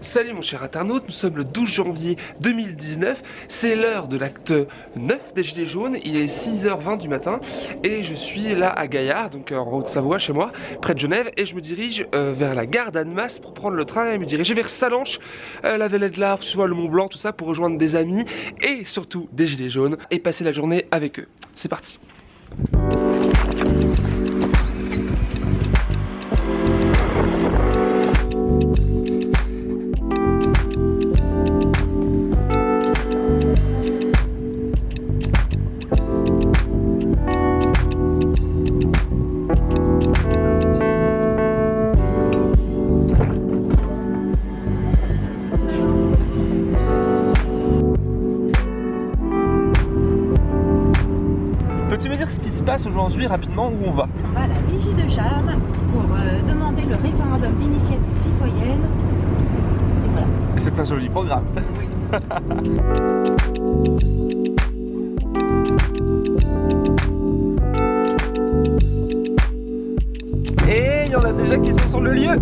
Salut mon cher internaute, nous sommes le 12 janvier 2019, c'est l'heure de l'acte 9 des Gilets jaunes, il est 6h20 du matin et je suis là à Gaillard, donc en Haute-Savoie chez moi, près de Genève, et je me dirige euh, vers la gare d'Annemasse pour prendre le train et me diriger vers Salanches, euh, la Vallée de l'Arve, soit le Mont Blanc, tout ça pour rejoindre des amis et surtout des Gilets jaunes et passer la journée avec eux. C'est parti Peux-tu me dire ce qui se passe aujourd'hui rapidement où on va? On va à la vigie de Jeanne pour euh, demander le référendum d'initiative citoyenne. Et voilà. C'est un joli programme. Et il y en a déjà qui sont sur le lieu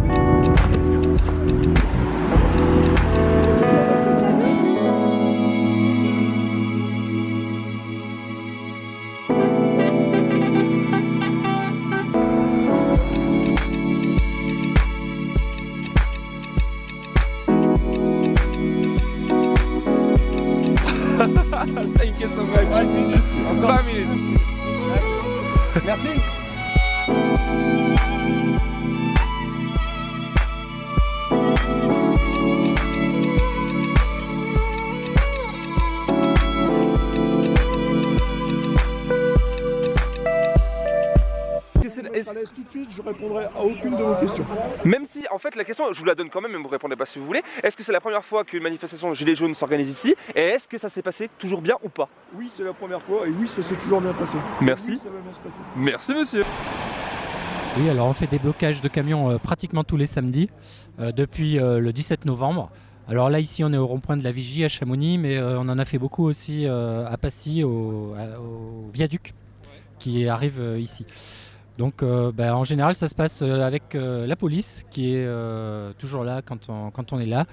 à l'aise tout de suite, je répondrai à aucune de vos questions. Même si, en fait, la question, je vous la donne quand même, mais vous répondez pas si vous voulez. Est-ce que c'est la première fois qu'une manifestation Gilets jaunes s'organise ici Et est-ce que ça s'est passé toujours bien ou pas? Oui, c'est la première fois et oui, ça s'est toujours bien passé. Merci. Oui, ça va bien se passer. Merci, monsieur. Oui, alors on fait des blocages de camions euh, pratiquement tous les samedis euh, depuis euh, le 17 novembre. Alors là, ici, on est au rond-point de la Vigie à Chamonix, mais euh, on en a fait beaucoup aussi euh, à Passy, au, à- au viaduc qui arrive euh, ici. Donc euh, ben, en général, ça se passe euh, avec euh, la police qui est euh, toujours là quand on, quand on est là.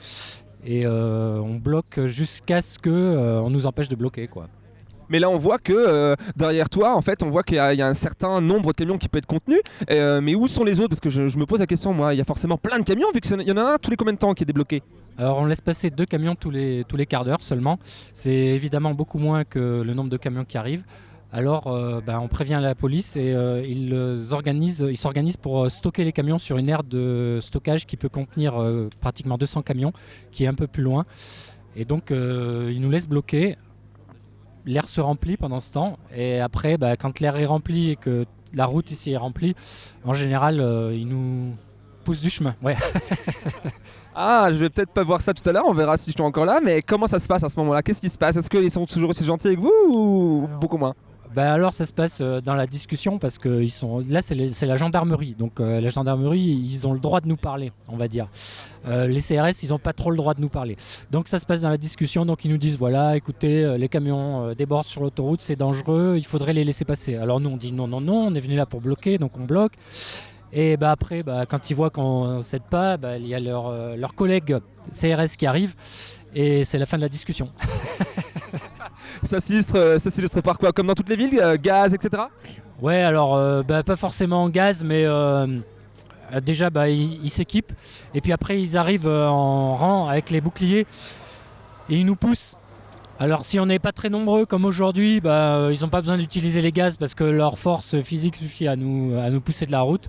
Et on bloque jusqu'à ce qu'on nous empêche de bloquer. quoi. Mais là, on voit que derrière toi, en fait, on voit qu'il y, a il y a un certain nombre de camions qui peut être contenu. Mais où sont les autres? Parce que je, je me pose la question, moi, il y a forcément plein de camions, vu qu'il y en a un tous les combien de temps qui est débloqué? Alors on laisse passer deux camions tous les, tous les quarts d'heure seulement. C'est évidemment beaucoup moins que le nombre de camions qui arrivent. Alors euh, ben, on prévient la police et euh, ils euh, organisent- ils s'organisent pour euh, stocker les camions sur une aire de stockage qui peut contenir euh, pratiquement 200 camions, qui est un peu plus loin. Et donc euh, ils nous laissent bloquer. L'air se remplit pendant ce temps. Et après, ben, quand l'air est rempli et que la route ici est remplie, en général, euh, ils nous poussent du chemin. Ouais. Ah, je vais peut-être pas voir ça tout à l'heure, on verra si je suis encore là. Mais comment ça se passe à ce moment-là? Qu'est-ce qui se passe? Est-ce qu'ils sont toujours aussi gentils avec vous ou beaucoup moins? Ben alors ça se passe euh, dans la discussion parce que ils sont là c'est la gendarmerie. Donc euh, la gendarmerie ils ont le droit de nous parler on va dire. Euh, les CRS ils ont pas trop le droit de nous parler. Donc ça se passe dans la discussion. Donc ils nous disent voilà écoutez les camions débordent sur l'autoroute c'est dangereux il faudrait les laisser passer. Alors nous on dit non non non on est venu là pour bloquer donc on bloque. Et bah après bah, quand ils voient qu'on cède pas bah, il y a leur, euh, leur collègue CRS qui arrive et c'est la fin de la discussion Ça s'illustre, euh, ça s'illustre par quoi? Comme dans toutes les villes, euh, gaz, etc. Ouais, alors euh, bah, pas forcément en gaz, mais déjà bah, ils s'équipent et puis après ils arrivent en rang avec les boucliers et ils nous poussent. Alors si on n'est pas très nombreux comme aujourd'hui, bah, ils n'ont pas besoin d'utiliser les gaz parce que leur force physique suffit à nous, à nous pousser de la route.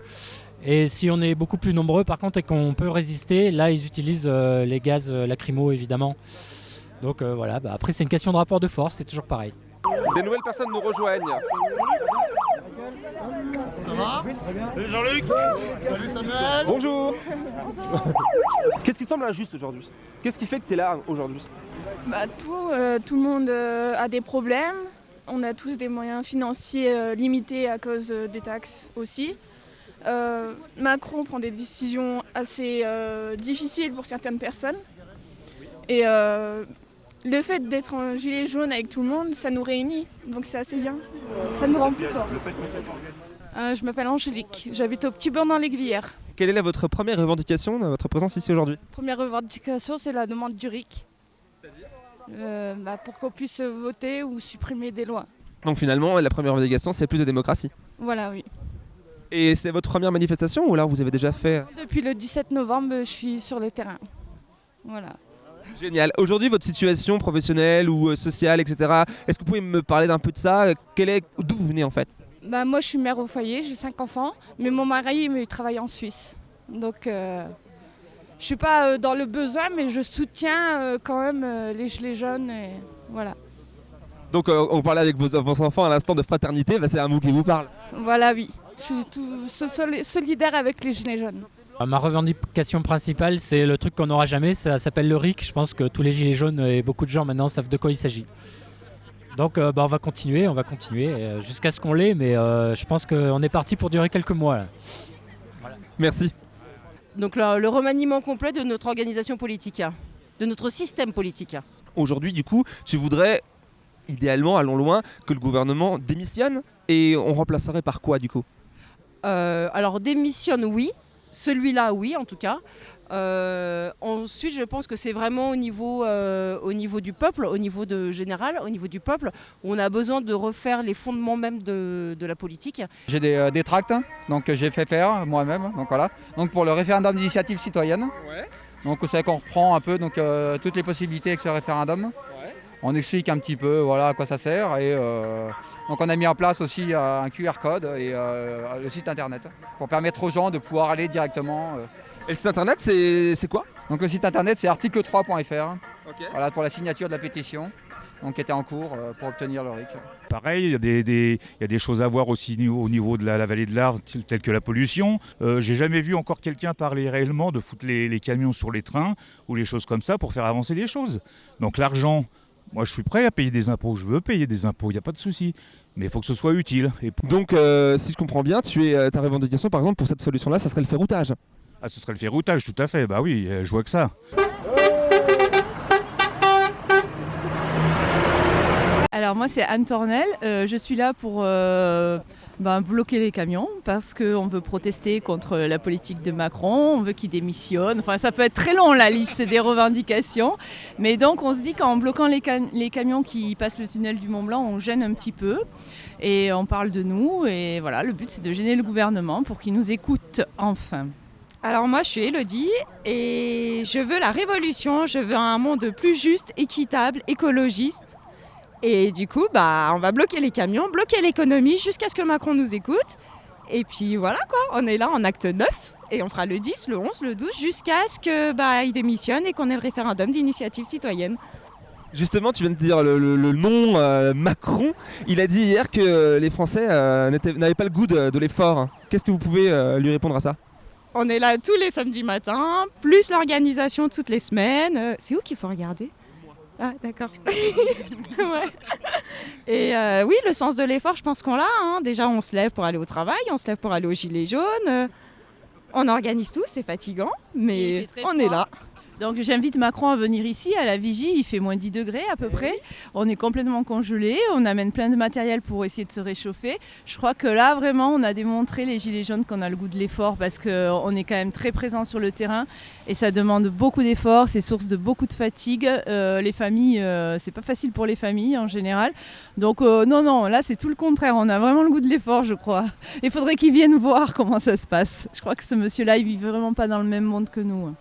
Et si on est beaucoup plus nombreux par contre et qu'on peut résister, là ils utilisent les gaz lacrymaux évidemment. Donc euh, voilà, bah, après c'est une question de rapport de force, c'est toujours pareil. Des nouvelles personnes nous rejoignent. Salut Jean-Luc Salut Samuel Bonjour Qu'est-ce qui semble injuste aujourd'hui? Qu'est-ce qui fait que tu es là aujourd'hui? Bah, tout, euh, tout le monde euh, a des problèmes. On a tous des moyens financiers euh, limités à cause euh, des taxes aussi. Euh, Macron prend des décisions assez euh, difficiles pour certaines personnes. Et euh, le fait d'être en gilet jaune avec tout le monde, ça nous réunit. Donc c'est assez bien. Ça nous rend plus forts. Euh, je m'appelle Angélique, j'habite au Petit Bain dans l'Aiguillère. Quelle est votre première revendication de votre présence ici aujourd'hui? Première revendication, c'est la demande du RIC. Euh, bah, pour qu'on puisse voter ou supprimer des lois. Donc finalement, la première revendication, c'est plus de démocratie. Voilà, oui. Et c'est votre première manifestation ou alors vous avez déjà fait? Depuis le 17 novembre, je suis sur le terrain. Voilà. Génial. Aujourd'hui, votre situation professionnelle ou euh, sociale, etc. Est-ce que vous pouvez me parler d'un peu de ça? Quel est d'où vous venez en fait? Bah, moi, je suis mère au foyer, j'ai cinq enfants, mais mon mari, il travaille en Suisse. Donc, euh, je suis pas euh, dans le besoin, mais je soutiens euh, quand même euh, les gilets jaunes. Et voilà. Donc euh, on parlait avec vos, vos enfants à l'instant de fraternité, bah, c'est un mot qui vous parle. Voilà, oui. Je suis tout so- soli- solidaire avec les gilets jaunes. Euh, Ma revendication principale, c'est le truc qu'on n'aura jamais, ça s'appelle le RIC. Je pense que tous les gilets jaunes et beaucoup de gens maintenant savent de quoi il s'agit. Donc euh, bah, on va continuer, on va continuer euh, jusqu'à ce qu'on l'ait, mais euh, je pense qu'on est parti pour durer quelques mois. là. Merci. Donc le, le remaniement complet de notre organisation politique, de notre système politique. Aujourd'hui, du coup, tu voudrais, idéalement, allons loin, que le gouvernement démissionne et on remplacerait par quoi du coup? Euh, alors démissionne, oui. Celui-là, oui, en tout cas. Euh, ensuite, je pense que c'est vraiment au niveau, euh, au niveau du peuple, au niveau de général, au niveau du peuple, où on a besoin de refaire les fondements même de, de la politique. J'ai des, euh, des tracts, donc que j'ai fait faire moi-même. Donc voilà. Donc pour le référendum d'initiative citoyenne. Donc c'est qu'on reprend un peu donc euh, toutes les possibilités avec ce référendum. On explique un petit peu voilà à quoi ça sert et euh, donc on a mis en place aussi euh, un QR code et euh, le site internet pour permettre aux gens de pouvoir aller directement. euh. Et le site internet, c'est c'est quoi? Donc le site internet c'est article3.fr. Voilà pour la signature de la pétition donc qui était en cours euh, pour obtenir le RIC. Pareil, il y, a des- des- il y a des choses à voir aussi niveau- au niveau de la, la vallée de l'Arve, tel- telles que la pollution. Euh, J'ai jamais vu encore quelqu'un parler réellement de foutre les, les camions sur les trains ou les choses comme ça pour faire avancer les choses. Donc l'argent, moi je suis prêt à payer des impôts, je veux payer des impôts, il n'y a pas de souci. Mais il faut que ce soit utile. Et Donc, euh, si je comprends bien, tu es, euh, ta revendication, par exemple, pour cette solution-là, ça serait le ferroutage. Ah, ce serait le ferroutage, tout à fait. Bah oui, euh, je vois que ça. Alors moi c'est Anne Tornel, Euh, je suis là pour euh, ben, bloquer les camions parce qu'on veut protester contre la politique de Macron, on veut qu'il démissionne, enfin ça peut être très long la liste des revendications, mais donc on se dit qu'en bloquant les, les camions qui passent le tunnel du Mont Blanc, on gêne un petit peu et on parle de nous et voilà, le but c'est de gêner le gouvernement pour qu'il nous écoute enfin. Alors moi je suis Elodie et je veux la révolution, je veux un monde plus juste, équitable, écologiste. Et du coup, bah, on va bloquer les camions, bloquer l'économie jusqu'à ce que Macron nous écoute. Et puis voilà quoi, on est là en acte 9 et on fera le 10, le 11, le 12 jusqu'à ce que bah, il démissionne et qu'on ait le référendum d'initiative citoyenne. Justement, tu viens de dire le, le- le nom euh, Macron. Il a dit hier que euh, les Français euh, n'avaient pas le goût de, de l'effort. Qu'est-ce que vous pouvez euh, lui répondre à ça? On est là tous les samedis matins, plus l'organisation toutes les semaines. C'est où qu'il faut regarder? Ah, d'accord. Ouais. Et euh, oui, le sens de l'effort, je pense qu'on l'a. hein. Déjà, on se lève pour aller au travail, on se lève pour aller au gilet jaune. euh, on organise tout, c'est fatigant, mais on est là. Donc j'invite Macron à venir ici à la vigie, il fait moins 10 degrés à peu près. On est complètement congelé, on amène plein de matériel pour essayer de se réchauffer. Je crois que là vraiment on a démontré les gilets jaunes qu'on a le goût de l'effort parce qu'on est quand même très présent sur le terrain et ça demande beaucoup d'efforts, c'est source de beaucoup de fatigue. Euh, les familles, euh, c'est pas facile pour les familles en général. Donc euh, non, non, là c'est tout le contraire, on a vraiment le goût de l'effort je crois. Il faudrait qu'ils viennent voir comment ça se passe. Je crois que ce monsieur-là il vit vraiment pas dans le même monde que nous.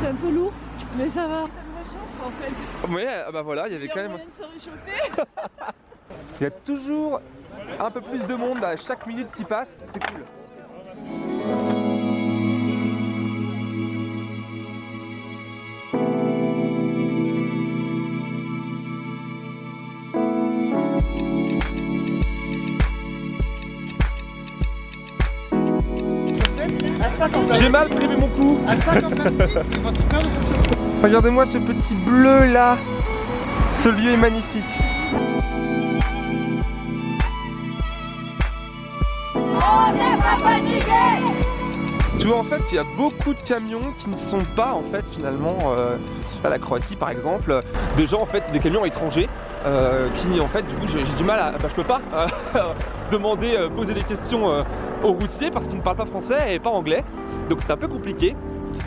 C'est un peu lourd, mais ça va. Ça me réchauffe en fait. Ouais, ah bah voilà, il y avait Il y a quand même. de se réchauffer. Il y a toujours un peu plus de monde à chaque minute qui passe, c'est cool. J'ai mal prévu mon coup. Regardez-moi ce petit bleu là. Ce lieu est magnifique. Tu vois en fait qu'il y a beaucoup de camions qui ne sont pas en fait finalement euh, à la Croatie par exemple, de gens en fait des camions étrangers euh, qui en fait du coup j'ai du mal à... Bah, je peux pas euh, demander, euh, poser des questions aux routiers parce qu'ils ne parlent pas français et pas anglais. Donc c'est un peu compliqué.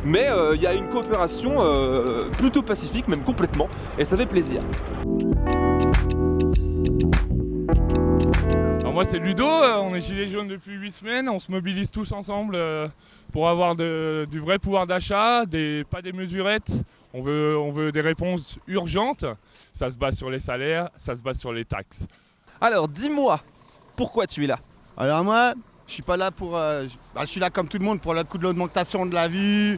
Mais il y a une coopération plutôt pacifique, même complètement, et ça fait plaisir. Moi c'est Ludo, on est gilet jaune depuis 8 semaines, on se mobilise tous ensemble pour avoir du vrai pouvoir d'achat, pas des mesurettes, on veut, on veut des réponses urgentes. Ça se base sur les salaires, ça se base sur les taxes. Alors, dis-moi, pourquoi tu es là? Alors moi, je suis pas là pour... Euh, bah, je suis là comme tout le monde pour le coup de l'augmentation de la vie,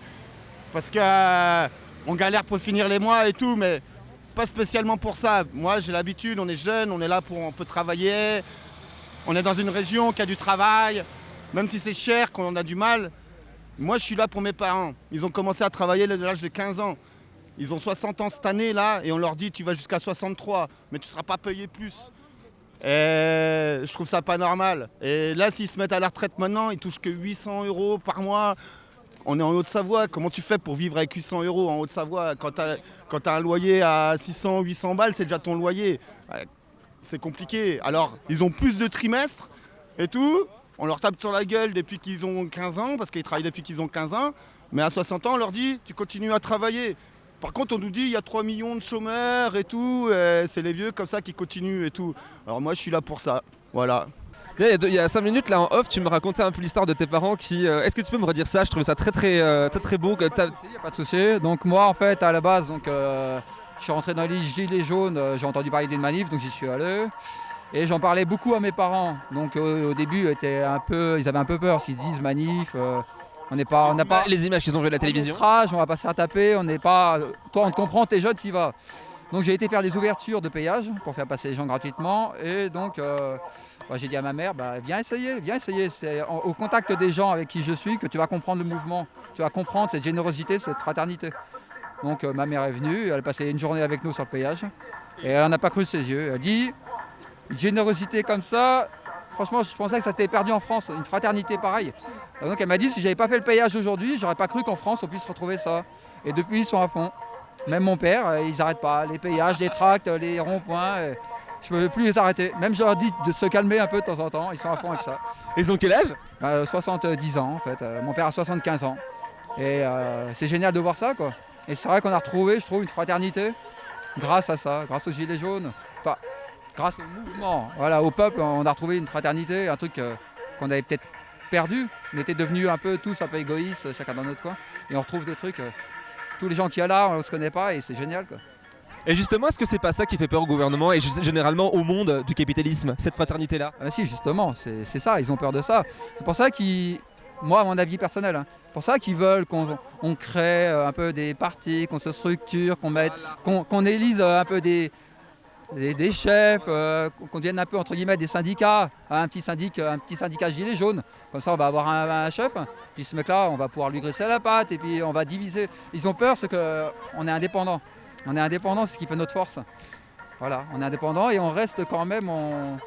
parce qu'on euh, galère pour finir les mois et tout, mais pas spécialement pour ça. Moi, j'ai l'habitude, on est jeune, on est là pour... On peut travailler, on est dans une région qui a du travail, même si c'est cher, qu'on a du mal. Moi, je suis là pour mes parents. Ils ont commencé à travailler à l'âge de 15 ans. Ils ont 60 ans cette année là et on leur dit tu vas jusqu'à 63 mais tu ne seras pas payé plus. Je trouve ça pas normal. Et là s'ils se mettent à la retraite maintenant, ils touchent que 800 euros par mois. On est en Haute-Savoie, comment tu fais pour vivre avec 800 euros en Haute-Savoie Quand tu as, un loyer à 600, 800 balles, c'est déjà ton loyer. C'est compliqué. Alors, ils ont plus de trimestres et tout. On leur tape sur la gueule depuis qu'ils ont 15 ans, parce qu'ils travaillent depuis qu'ils ont 15 ans. Mais à 60 ans, on leur dit, tu continues à travailler. Par contre, on nous dit il y a 3 millions de chômeurs et tout, c'est les vieux comme ça qui continuent et tout. Alors moi, je suis là pour ça. Voilà. Il y, a 5 minutes là en off, tu me racontais un peu l'histoire de tes parents qui. Euh, est-ce que tu peux me redire ça? Je trouve ça très très euh, très très beau. Il n'y a pas de souci. Donc moi en fait à la base donc euh, je suis rentré dans les gilets jaunes. j'ai entendu parler d'une manif donc j'y suis allé. Et j'en parlais beaucoup à mes parents. Donc au début ils, un peu, ils avaient un peu peur s'ils disent manif. On n'est pas, on n'a pas les images qu'ils ont vues à la télévision. on va pas se taper. On n'est pas. Toi, on te comprend, t'es jeune, tu y vas. Donc j'ai été faire des ouvertures de péage pour faire passer les gens gratuitement. Et donc euh, bah, j'ai dit à ma mère, bah, viens essayer, viens essayer. C'est au contact des gens avec qui je suis que tu vas comprendre le mouvement. Tu vas comprendre cette générosité, cette fraternité. Donc euh, ma mère est venue, elle a passé une journée avec nous sur le péage. Et elle n'a pas cru ses yeux. Elle dit, une générosité comme ça, franchement, je pensais que ça s'était perdu en France, une fraternité pareille. Donc elle m'a dit si j'avais pas fait le payage aujourd'hui, j'aurais pas cru qu'en France on puisse retrouver ça. Et depuis ils sont à fond. Même mon père, euh, ils n'arrêtent pas. Les payages, les tracts, les ronds-points, euh, je ne peux plus les arrêter. Même je leur dis de se calmer un peu de temps en temps, ils sont à fond avec ça. Ils ont quel âge? 70 bah, ans en fait. Euh, mon père a 75 ans. Et c'est génial de voir ça quoi. Et c'est vrai qu'on a retrouvé, je trouve, une fraternité grâce à ça, grâce aux Gilets jaunes. Enfin, grâce au mouvement, voilà, au peuple, on a retrouvé une fraternité, un truc qu'on avait peut-être perdu. On était devenus un peu tous un peu égoïstes, chacun dans notre coin. Et on retrouve des trucs. Euh, tous les gens qui sont là, on ne se connaît pas et c'est génial. Quoi. Et justement, est-ce que c'est pas ça qui fait peur au gouvernement et généralement au monde du capitalisme, cette fraternité-là? Ah Si, justement, c'est ça, ils ont peur de ça. C'est pour ça qu'ils, moi, à mon avis personnel, hein, pour ça qu'ils veulent qu'on on crée euh, un peu des partis, qu'on se structure, qu'on mette, qu'on élise euh, un peu des, des, chefs, euh, qu'on devienne un peu entre guillemets des syndicats, un petit syndicat, un petit syndicat gilet jaune. Comme ça, on va avoir un, chef. Puis ce mec-là, on va pouvoir lui graisser la patte et puis on va diviser. Ils ont peur, c'est qu'on est indépendant. On est indépendant, c'est ce qui fait notre force. Voilà, on est indépendant et on reste quand même. On,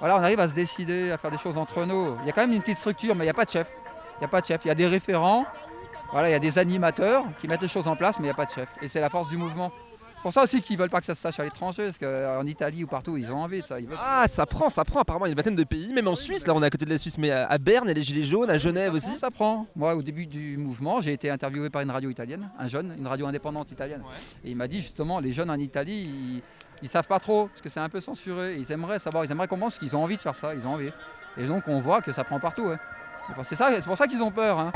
voilà, on arrive à se décider, à faire des choses entre nous. Il y a quand même une petite structure, mais il n'y a pas de chef. Il a pas de chef. Il y a des référents. Voilà, il y a des animateurs qui mettent les choses en place, mais il n'y a pas de chef. Et c'est la force du mouvement pour ça aussi qu'ils veulent pas que ça se sache à l'étranger, parce qu'en Italie ou partout, ils ont envie de ça. Ah, ça prend, ça prend. Apparemment, il y a une vingtaine de pays, même en Suisse. Là, on est à côté de la Suisse, mais à Berne, il y a les Gilets jaunes, à Genève aussi. Ça prend. Moi, au début du mouvement, j'ai été interviewé par une radio italienne, un jeune, une radio indépendante italienne. Et il m'a dit justement, les jeunes en Italie, ils, savent pas trop, parce que c'est un peu censuré. Ils aimeraient savoir, ils aimeraient comprendre, parce qu'ils ont envie de faire ça, ils ont envie. Et donc, on voit que ça prend partout. C'est ça, c'est pour ça qu'ils ont peur. Hein.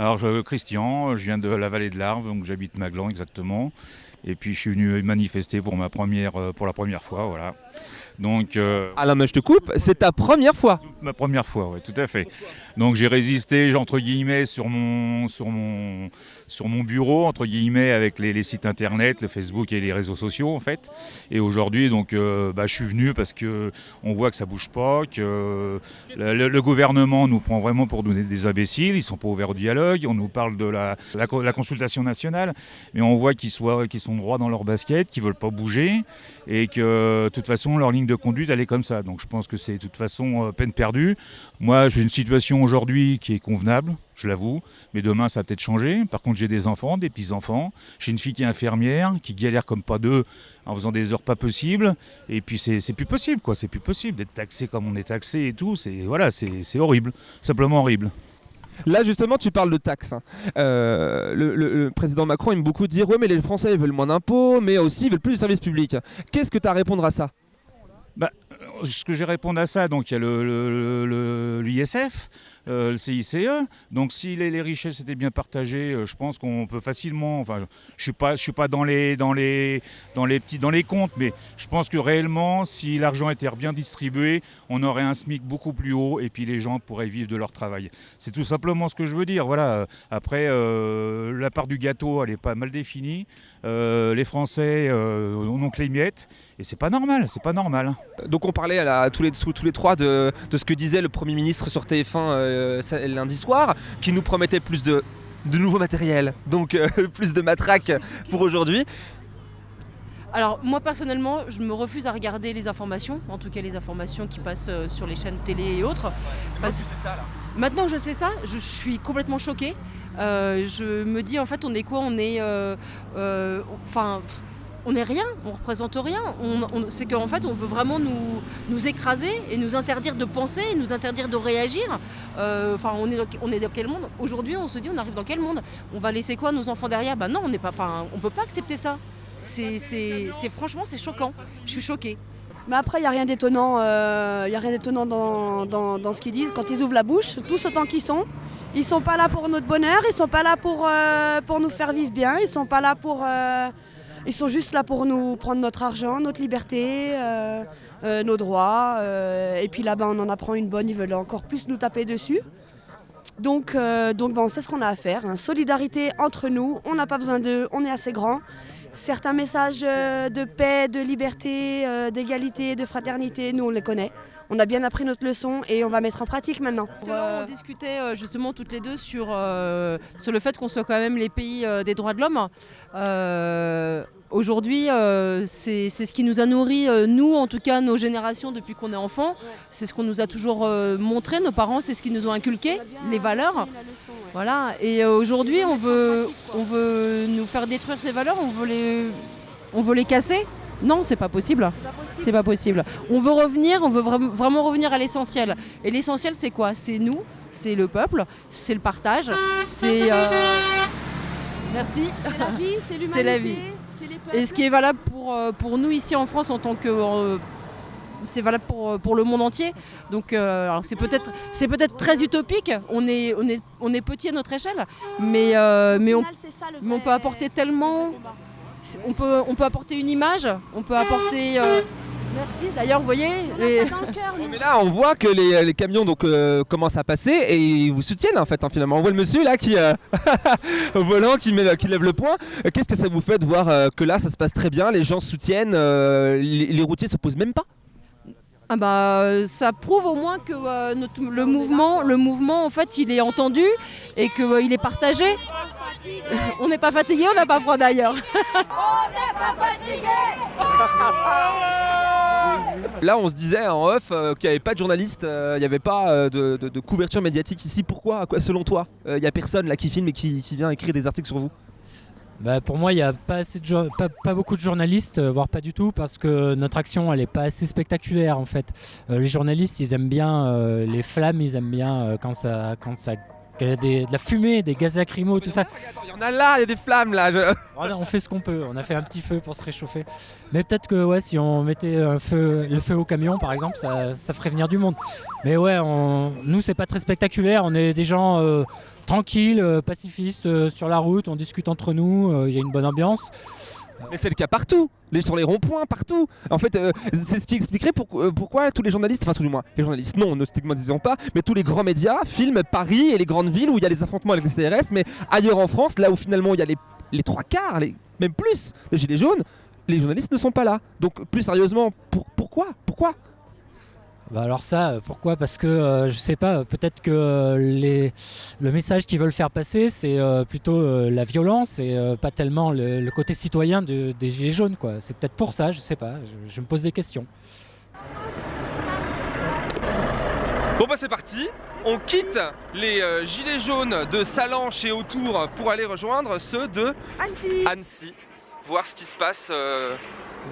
Alors, je Christian, je viens de la vallée de l'Arve, donc j'habite Maglan exactement. Et puis, je suis venu manifester pour, euh, pour la première fois, voilà. Donc, euh, Alain, mais je te coupe, c'est ta première fois. Ma première fois, oui, tout à fait. Donc j'ai résisté, entre guillemets, sur mon, sur mon, sur mon bureau, entre guillemets, avec les, sites internet, le Facebook et les réseaux sociaux, en fait. Et aujourd'hui, donc, euh, bah, je suis venu parce que on voit que ça bouge pas, que le, gouvernement nous prend vraiment pour des, des imbéciles, ils sont pas ouverts au dialogue, on nous parle de la, la, consultation nationale, mais on voit qu'ils qu'ils sont droits dans leur basket, qu'ils veulent pas bouger, et que de toute façon, leur ligne de conduite, elle comme ça. Donc je pense que c'est de toute façon euh, peine perdue perdu. Moi, j'ai une situation aujourd'hui qui est convenable, je l'avoue, mais demain, ça va peut-être changer. Par contre, j'ai des enfants, des petits-enfants. J'ai une fille qui est infirmière, qui galère comme pas deux en faisant des heures pas possibles. Et puis, c'est plus possible, quoi. C'est plus possible d'être taxé comme on est taxé et tout. C'est voilà, horrible, simplement horrible. Là, justement, tu parles de taxes. hein. Euh, le, président Macron aime beaucoup dire Ouais, mais les Français ils veulent moins d'impôts, mais aussi ils veulent plus de services publics. Qu'est-ce que tu as à répondre à ça? Ce que j'ai répondre à ça, donc il y a le- le- le- l'ISF, le CICE. Donc si les, richesses étaient bien partagées, euh, je pense qu'on peut facilement. Enfin, je suis pas, je suis pas dans les, dans les, dans les petits, dans les comptes, mais je pense que réellement, si l'argent était bien distribué, on aurait un SMIC beaucoup plus haut et puis les gens pourraient vivre de leur travail. C'est tout simplement ce que je veux dire. Voilà. Après, euh, la part du gâteau, elle est pas mal définie. Euh, les Français euh, en ont que les miettes et c'est pas normal. C'est pas normal. Donc on parlait à la- tous, les, tous les trois de, de ce que disait le Premier ministre sur TF1 euh, lundi soir, qui nous promettait plus de, de nouveaux matériels, donc euh, plus de matraques pour aujourd'hui. Alors moi personnellement, je me refuse à regarder les informations, en tout cas les informations qui passent euh, sur les chaînes télé et autres. Parce... Maintenant que je sais ça, je suis complètement choquée. Euh, je me dis en fait on est quoi? On est... euh, euh, Enfin... on n'est rien, on représente rien. C'est qu'en fait, on veut vraiment nous, écraser et nous interdire de penser, nous interdire de réagir. Euh, Enfin, on est dans, quel monde? Aujourd'hui, on se dit, on arrive dans quel monde? On va laisser quoi nos enfants derrière? Bah non, on on peut pas accepter ça. Franchement, c'est choquant. Je suis choquée. Mais après, il n'y a rien d'étonnant, euh, y a rien d'étonnant dans, dans- ce qu'ils disent. Quand ils ouvrent la bouche, tous autant qu'ils sont, ils sont pas là pour notre bonheur, ils sont pas là pour, euh, pour nous faire vivre bien, ils sont pas là pour... ils sont juste là pour nous prendre notre argent, notre liberté, euh, euh, nos droits. euh, et puis là-bas, on en apprend une bonne, ils veulent encore plus nous taper dessus. Donc, donc ben, on ce qu'on a à faire. hein. Solidarité entre nous, on n'a pas besoin d'eux, on est assez grand. Certains messages de paix, de liberté, d'égalité, de fraternité, nous on les connaît. On a bien appris notre leçon et on va mettre en pratique maintenant. Tout à l'heure, on discutait euh, justement toutes les deux sur, euh, sur le fait qu'on soit quand même les pays euh, des droits de l'homme. Euh, Aujourd'hui, euh, c'est ce qui nous a nourri, euh, nous en tout cas, nos générations depuis qu'on est enfant. C'est ce qu'on nous a toujours montré, nos parents, c'est ce qu'ils nous ont inculqué, les valeurs. Voilà. Et aujourd'hui, on veut, on veut nous faire détruire ces valeurs, on veut les, on veut les casser. Non, c'est pas possible. C'est pas possible. On veut revenir, on veut vra- vraiment revenir à l'essentiel. Et l'essentiel, c'est quoi? C'est nous, c'est le peuple, c'est le partage, c'est. euh, Merci. C'est la vie, c'est l'humanité. C'est la vie. Et ce qui est valable pour, euh, pour nous ici en France en tant que. euh, c'est valable pour, pour le monde entier. Donc euh, c'est peut-être c'est peut-être très utopique. On est, on est, on est petit à notre échelle, mais, euh, mais, on, mais on peut apporter tellement. On peut, on peut apporter une image, on peut apporter. euh, merci. D'ailleurs, vous voyez. les- Mais là, on voit que les, les camions donc, euh, commencent à passer et ils vous soutiennent en fait. hein, finalement, on voit le monsieur là qui euh, au volant qui, met, le- qui lève le poing. Qu'est-ce que ça vous fait de voir euh, que là, ça se passe très bien, les gens soutiennent, euh, les, les routiers se posent même pas? Ah bah, euh, ça prouve au moins que euh, le mouvement, le mouvement en fait, il est entendu et qu'il est partagé. on n'est pas fatigué, on n'a pas froid d'ailleurs. Là, on se disait en off euh, qu'il n'y avait pas de journalistes, euh, il n'y avait pas euh, de, couverture médiatique ici. Pourquoi? Quoi, Selon toi, Euh, il n'y a personne là qui filme et qui vient écrire des articles sur vous? Bah, pour moi, il n'y a pas, assez de pas, pas beaucoup de journalistes, euh, voire pas du tout, parce que notre action, elle n'est pas assez spectaculaire en fait. Euh, les journalistes, ils aiment bien euh, les flammes, ils aiment bien euh, quand ça, quand ça, y a des- de la fumée, des gaz lacrymaux, tout ça. Il y en a là, il y a des flammes là. je- Voilà, on fait ce qu'on peut. On a fait un petit feu pour se réchauffer. Mais peut-être que ouais, si on mettait un feu, le feu au camion, par exemple, ça, ça ferait venir du monde. Mais ouais, on, nous, c'est pas très spectaculaire. On est des gens tranquilles, euh, pacifistes euh, sur la route. On discute entre nous. euh, Il y a une bonne ambiance. Mais c'est le cas partout, sur les ronds-points, partout. En fait, c'est ce qui expliquerait pour- pourquoi tous les journalistes, enfin tout du moins, les journalistes, non, ne stigmatisons pas, mais tous les grands médias filment Paris et les grandes villes où il y a les affrontements avec les CRS, mais ailleurs en France, là où finalement il y a les, les trois quarts, les, même plus, des gilets jaunes, les journalistes ne sont pas là. Donc plus sérieusement, pour, pourquoi? Pourquoi? Bah alors ça, euh, pourquoi? Parce que euh, je sais pas, peut-être que euh, les, le message qu'ils veulent faire passer, c'est euh, plutôt euh, la violence et euh, pas tellement le, le côté citoyen de- des Gilets jaunes. quoi. C'est peut-être pour ça, je sais pas, je, je me pose des questions. Bon bah c'est parti, on quitte les euh, gilets jaunes de Salanches et autour pour aller rejoindre ceux de Annecy. Annecy, voir ce qui se passe euh,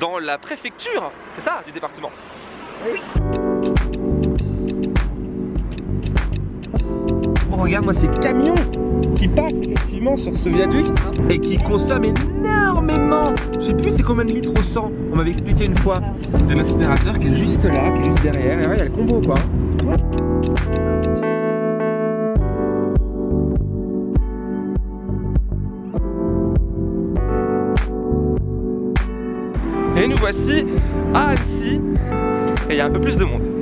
dans la préfecture, c'est ça, du département. Oui. Oh, regarde moi ces camions qui passent effectivement sur ce viaduc et qui consomment énormément. Je sais plus c'est combien de litres au 100. On m'avait expliqué une fois. Il y a l'incinérateur qui est juste là, qui est juste derrière. Et ouais, il y a le combo quoi. Et nous voici à Annecy et il y a un peu plus de monde.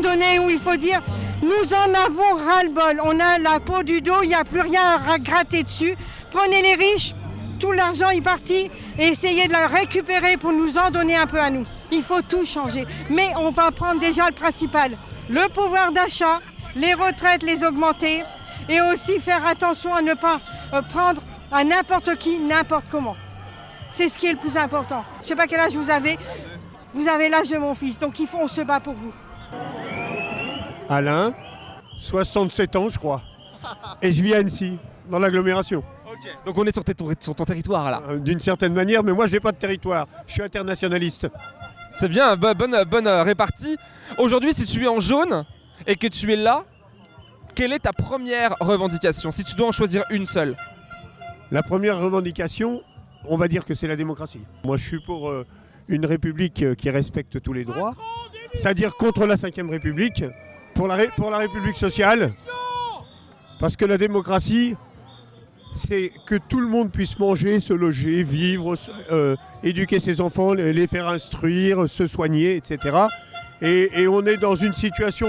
Moment où il faut dire nous en avons ras-le-bol. On a la peau du dos, il n'y a plus rien à gratter dessus. Prenez les riches, tout l'argent est parti et essayez de le récupérer pour nous en donner un peu à nous. Il faut tout changer. Mais on va prendre déjà le principal le pouvoir d'achat, les retraites, les augmenter et aussi faire attention à ne pas euh, prendre à n'importe qui, n'importe comment. C'est ce qui est le plus important. Je ne sais pas quel âge vous avez. Vous avez l'âge de mon fils, donc il faut, on se bat pour vous. Alain, 67 ans, je crois. Et je vis à Annecy, dans l'agglomération. Donc on est sur, ton- sur ton territoire là. Euh, D'une certaine manière, mais moi, j'ai pas de territoire. Je suis internationaliste. C'est bien, bo- bonne, bonne euh, répartie. Aujourd'hui, si tu es en jaune et que tu es là, quelle est ta première revendication? Si tu dois en choisir une seule. La première revendication, on va dire que c'est la démocratie. Moi, je suis pour euh, une république qui respecte tous les droits, c'est-à-dire contre la Ve République, pour la, République sociale, parce que la démocratie, c'est que tout le monde puisse manger, se loger, vivre, euh, éduquer ses enfants, les faire instruire, se soigner, etc. Et, on est dans une situation,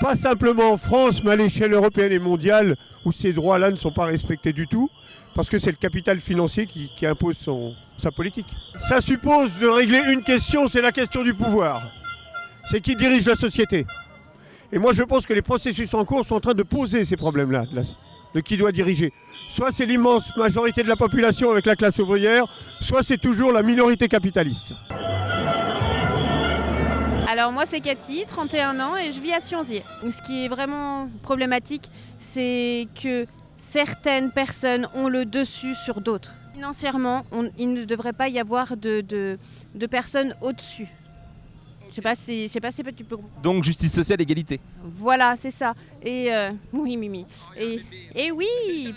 pas simplement en France, mais à l'échelle européenne et mondiale, où ces droits-là ne sont pas respectés du tout, parce que c'est le capital financier qui, impose sa politique. Ça suppose de régler une question, c'est la question du pouvoir. C'est qui dirige la société. Et moi je pense que les processus en cours sont en train de poser ces problèmes-là, de, qui doit diriger. Soit c'est l'immense majorité de la population avec la classe ouvrière, soit c'est toujours la minorité capitaliste. Alors moi c'est Cathy, 31 ans et je vis à Sionzier. Ce qui est vraiment problématique, c'est que certaines personnes ont le dessus sur d'autres. Financièrement, il ne devrait pas y avoir de- de personnes au-dessus. Sais pas si, je sais pas si tu peux Donc justice sociale, égalité. voilà, c'est ça. Et euh, oui, Mimi. Et, et oui,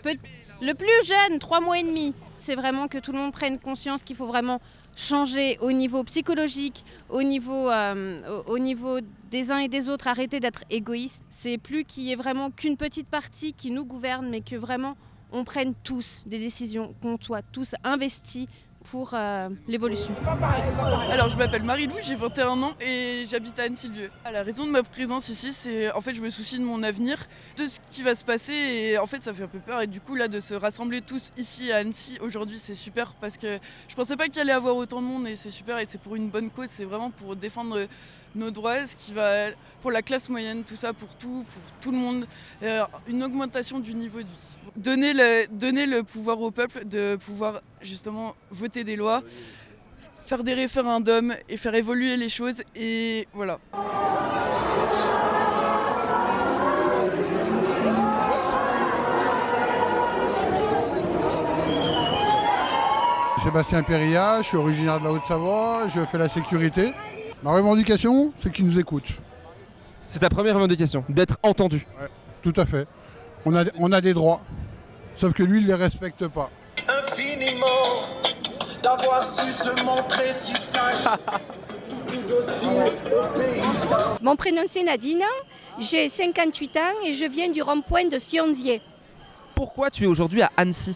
peut- le plus jeune, trois mois et demi. C'est vraiment que tout le monde prenne conscience qu'il faut vraiment changer au niveau psychologique, au niveau, euh, au niveau des uns et des autres, arrêter d'être égoïste. C'est plus qu'il y ait vraiment qu'une petite partie qui nous gouverne, mais que vraiment on prenne tous des décisions, qu'on soit tous investis pour euh, l'évolution. Alors je m'appelle Marie-Lou, j'ai 21 ans et j'habite à Annecy-Lieu. La raison de ma présence ici, c'est en fait je me soucie de mon avenir, de ce qui va se passer et en fait ça fait un peu peur et du coup là de se rassembler tous ici à Annecy aujourd'hui c'est super parce que je pensais pas qu'il allait avoir autant de monde et c'est super et c'est pour une bonne cause, c'est vraiment pour défendre nos droits, ce qui va pour la classe moyenne, tout ça pour tout, pour tout le monde, euh, une augmentation du niveau de vie. Donner le, donner le pouvoir au peuple de pouvoir justement voter des lois, faire des référendums et faire évoluer les choses et voilà. Sébastien Perria, je suis originaire de la Haute-Savoie, je fais la sécurité. Ma revendication, c'est qu'ils nous écoutent. C'est ta première revendication, d'être entendu. Ouais, tout à fait. On a, on a des droits, sauf que lui, il ne les respecte pas. infiniment d'avoir su se montrer si sage. Mon prénom c'est Nadine, j'ai 58 ans et je viens du rond-point de Sionzier. Pourquoi tu es aujourd'hui à Annecy?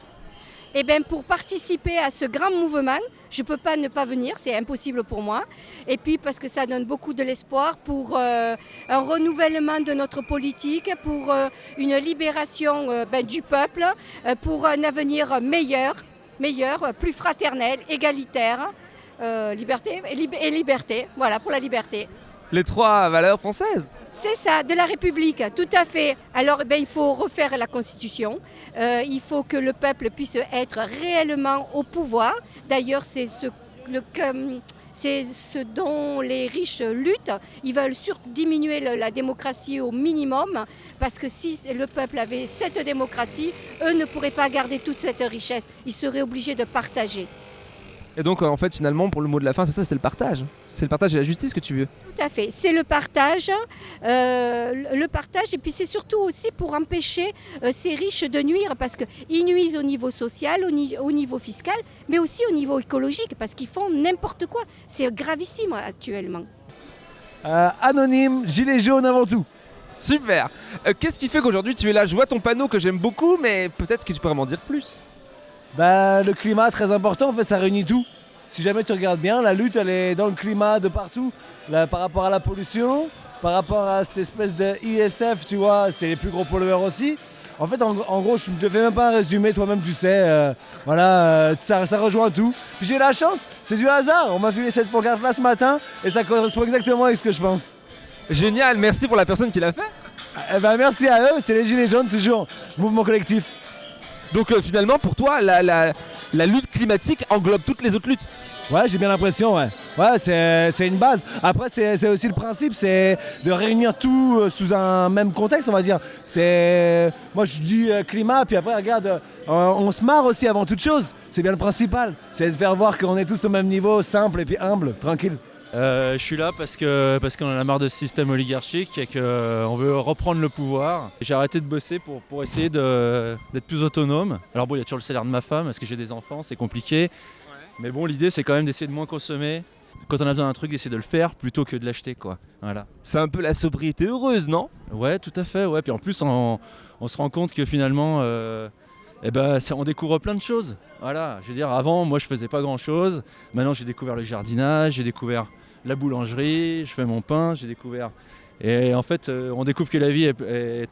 Eh bien, pour participer à ce grand mouvement, je ne peux pas ne pas venir, c'est impossible pour moi. Et puis parce que ça donne beaucoup de l'espoir pour euh, un renouvellement de notre politique, pour euh, une libération euh, ben, du peuple, pour un avenir meilleur, meilleur, plus fraternel, égalitaire, liberté et, lib- et liberté. Voilà, pour la liberté. Les trois valeurs françaises. C'est ça, de la République, tout à fait. Alors, ben, il faut refaire la Constitution. Euh, il faut que le peuple puisse être réellement au pouvoir. D'ailleurs, c'est ce, le- c'est ce dont les riches luttent. Ils veulent sur diminuer la démocratie au minimum, parce que si le peuple avait cette démocratie, eux ne pourraient pas garder toute cette richesse. Ils seraient obligés de partager. Et donc, euh, en fait, finalement, pour le mot de la fin, c'est ça, c'est le partage. C'est le partage et la justice que tu veux. Tout à fait. C'est le partage, euh, le le partage, et puis c'est surtout aussi pour empêcher euh, ces riches de nuire, parce qu'ils nuisent au niveau social, au, ni- au niveau fiscal, mais aussi au niveau écologique, parce qu'ils font n'importe quoi. C'est gravissime actuellement. Euh, anonyme, gilet jaune avant tout. Super Euh, Qu'est-ce qui fait qu'aujourd'hui tu es là? Je vois ton panneau que j'aime beaucoup, mais peut-être que tu pourrais m'en dire plus. Bah, le climat très important, en fait, ça réunit tout. Si jamais tu regardes bien, la lutte, elle est dans le climat de partout. Là, par rapport à la pollution, par rapport à cette espèce de ISF, tu vois, c'est les plus gros pollueurs aussi. En fait, en, en gros, je ne te fais même pas un résumé, toi-même tu sais. euh, voilà, euh, ça, ça rejoint tout. Puis j'ai la chance, c'est du hasard. On m'a filé cette pancarte là ce matin et ça correspond exactement avec ce que je pense. Génial, merci pour la personne qui l'a fait. Eh ben, merci à eux, c'est les Gilets jaunes toujours, mouvement collectif. Donc euh, finalement, pour toi, la, lutte climatique englobe toutes les autres luttes. Ouais, j'ai bien l'impression, ouais. Ouais, c'est une base. Après, c'est aussi le principe, c'est de réunir tout euh, sous un même contexte, on va dire. C'est. Moi, je dis euh, climat, puis après, regarde, on se marre aussi avant toute chose. C'est bien le principal. C'est de faire voir qu'on est tous au même niveau, simple et puis humble, tranquille. Euh, je suis là parce que parce qu'on a marre de ce système oligarchique et qu'on veut reprendre le pouvoir. J'ai arrêté de bosser pour, pour essayer d'être plus autonome. Alors bon, il y a toujours le salaire de ma femme parce que j'ai des enfants, c'est compliqué. Mais bon, l'idée c'est quand même d'essayer de moins consommer. Quand on a besoin d'un truc, d'essayer de le faire plutôt que de l'acheter, quoi. Voilà. C'est un peu la sobriété heureuse, non? Ouais, tout à fait. Ouais. Puis en plus, on, on se rend compte que finalement, euh, eh ben, on découvre plein de choses. Voilà. Je veux dire, avant, moi, je faisais pas grand-chose. Maintenant, j'ai découvert le jardinage, j'ai découvert la boulangerie, je fais mon pain, j'ai découvert. Et en fait, euh, on découvre que la vie est,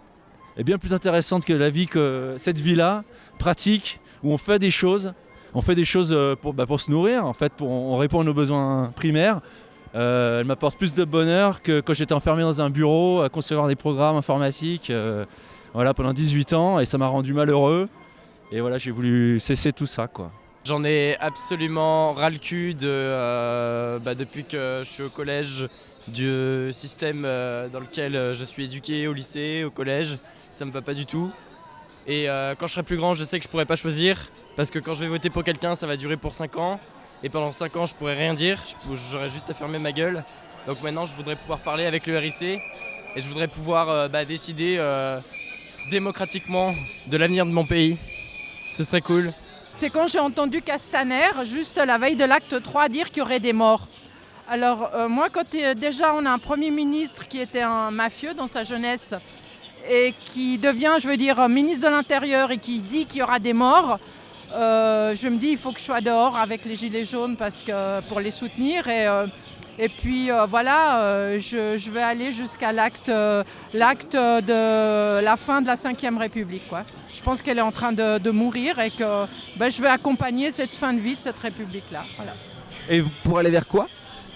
bien plus intéressante que la vie que cette vie-là, pratique, où on fait des choses. On fait des choses euh, pour, bah, pour se nourrir, en fait, pour, on répond à nos besoins primaires. Euh, elle m'apporte plus de bonheur que quand j'étais enfermé dans un bureau à concevoir des programmes informatiques voilà, pendant 18 ans et ça m'a rendu malheureux. Et voilà, j'ai voulu cesser tout ça. quoi. J'en ai absolument ras le cul euh, bah, depuis que je suis au collège du système euh, dans lequel euh, je suis éduqué au lycée, au collège. Ça me va pas du tout. Et quand je serai plus grand, je sais que je pourrai pas choisir parce que quand je vais voter pour quelqu'un, ça va durer pour 5 ans. Et pendant 5 ans, je pourrais rien dire. J'aurais juste à fermer ma gueule. Donc maintenant, je voudrais pouvoir parler avec le RIC et je voudrais pouvoir bah, décider démocratiquement de l'avenir de mon pays. Ce serait cool. C'est quand j'ai entendu Castaner, juste la veille de l'acte 3, dire qu'il y aurait des morts. Alors euh, moi, quand euh, déjà on a un Premier ministre qui était un mafieux dans sa jeunesse et qui devient, je veux dire, ministre de l'Intérieur et qui dit qu'il y aura des morts, euh, je me dis il faut que je sois dehors avec les Gilets jaunes parce que, pour les soutenir. Et, et puis euh, voilà, euh, je, je vais aller jusqu'à l'acte euh, l'acte de la fin de la Ve République. Quoi. Je pense qu'elle est en train de, de mourir et que ben, je vais accompagner cette fin de vie de cette République-là. Voilà. Et pour aller vers quoi?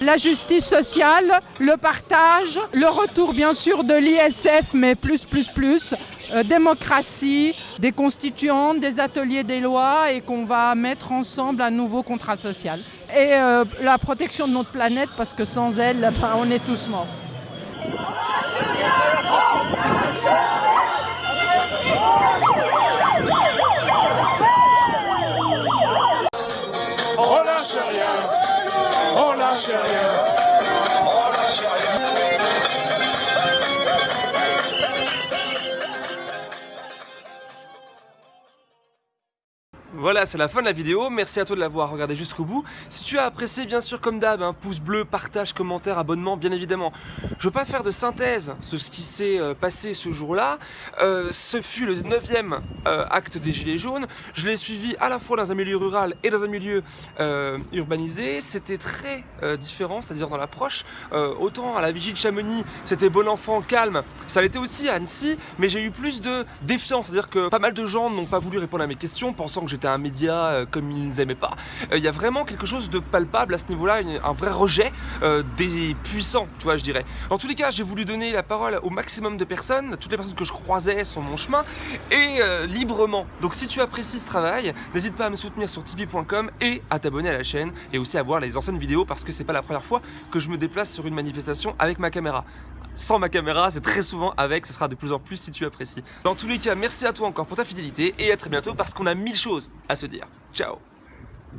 La justice sociale, le partage, le retour bien sûr de l'ISF, mais plus, plus, plus, euh, démocratie, des constituantes, des ateliers des lois et qu'on va mettre ensemble un nouveau contrat social. Et euh, la protection de notre planète parce que sans elle, ben, on est tous morts. On lâche rien, on lâche rien, Voilà, c'est la fin de la vidéo. Merci à toi de l'avoir regardé jusqu'au bout. Si tu as apprécié, bien sûr, comme d'hab, un pouce bleu, partage, commentaire, abonnement, bien évidemment. Je veux pas faire de synthèse de ce qui s'est euh, passé ce jour-là. Euh, ce fut le 9e acte des Gilets jaunes. Je l'ai suivi à la fois dans un milieu rural et dans un milieu euh, urbanisé. C'était très euh, différent, c'est-à-dire dans l'approche. Euh, autant à la vigie de Chamonix, c'était bon enfant, calme. Ça l'était aussi à Annecy, mais j'ai eu plus de défiance. C'est-à-dire que pas mal de gens n'ont pas voulu répondre à mes questions, pensant que j'étais un média euh, comme ils ne aimaient pas. Euh, Il y a vraiment quelque chose de palpable à ce niveau-là, un vrai rejet euh, des puissants, tu vois, je dirais. En tous les cas, j'ai voulu donner la parole au maximum de personnes, toutes les personnes que je croisais sur mon chemin, et librement. Donc si tu apprécies ce travail, n'hésite pas à me soutenir sur tipeee.com et à t'abonner à la chaîne, et aussi à voir les anciennes vidéos, parce que c'est pas la première fois que je me déplace sur une manifestation avec ma caméra. Sans ma caméra, c'est très souvent avec, ce sera de plus en plus si tu apprécies. Dans tous les cas, merci à toi encore pour ta fidélité, et à très bientôt parce qu'on a mille choses à se dire. Ciao